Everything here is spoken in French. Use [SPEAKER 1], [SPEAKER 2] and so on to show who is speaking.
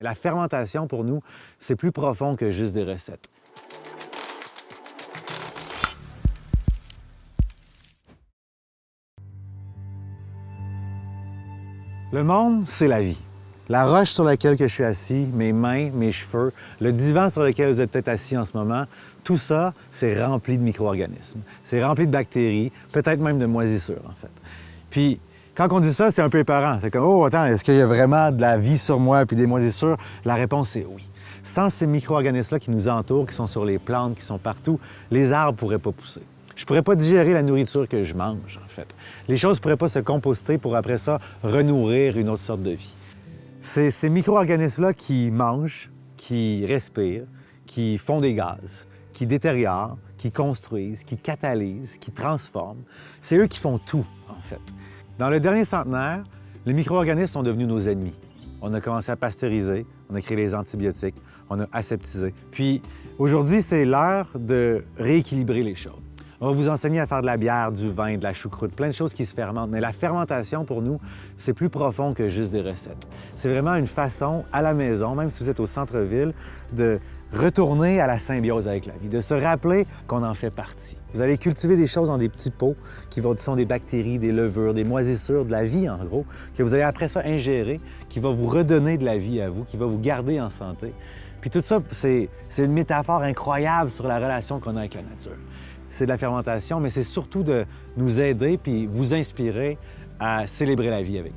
[SPEAKER 1] La fermentation, pour nous, c'est plus profond que juste des recettes. Le monde, c'est la vie. La roche sur laquelle je suis assis, mes mains, mes cheveux, le divan sur lequel vous êtes peut-être assis en ce moment, tout ça, c'est rempli de micro-organismes. C'est rempli de bactéries, peut-être même de moisissures, en fait. Quand on dit ça, c'est un peu épeurant. C'est comme, oh, attends, est-ce qu'il y a vraiment de la vie sur moi puis des moisissures? La réponse est oui. Sans ces micro-organismes-là qui nous entourent, qui sont sur les plantes, qui sont partout, les arbres ne pourraient pas pousser. Je ne pourrais pas digérer la nourriture que je mange, en fait. Les choses ne pourraient pas se composter pour après ça renourrir une autre sorte de vie. C'est ces micro-organismes-là qui mangent, qui respirent, qui font des gaz, qui détériorent, qui construisent, qui catalysent, qui transforment. C'est eux qui font tout, Dans le dernier centenaire, les micro-organismes sont devenus nos ennemis. On a commencé à pasteuriser, on a créé les antibiotiques, on a aseptisé. Puis aujourd'hui, c'est l'heure de rééquilibrer les choses. On va vous enseigner à faire de la bière, du vin, de la choucroute, plein de choses qui se fermentent. Mais la fermentation, pour nous, c'est plus profond que juste des recettes. C'est vraiment une façon, à la maison, même si vous êtes au centre-ville, de retourner à la symbiose avec la vie, de se rappeler qu'on en fait partie. Vous allez cultiver des choses dans des petits pots qui sont des bactéries, des levures, des moisissures, de la vie en gros, que vous allez après ça ingérer, qui va vous redonner de la vie à vous, qui va vous garder en santé. Puis tout ça, c'est une métaphore incroyable sur la relation qu'on a avec la nature. C'est de la fermentation, mais c'est surtout de nous aider puis vous inspirer à célébrer la vie avec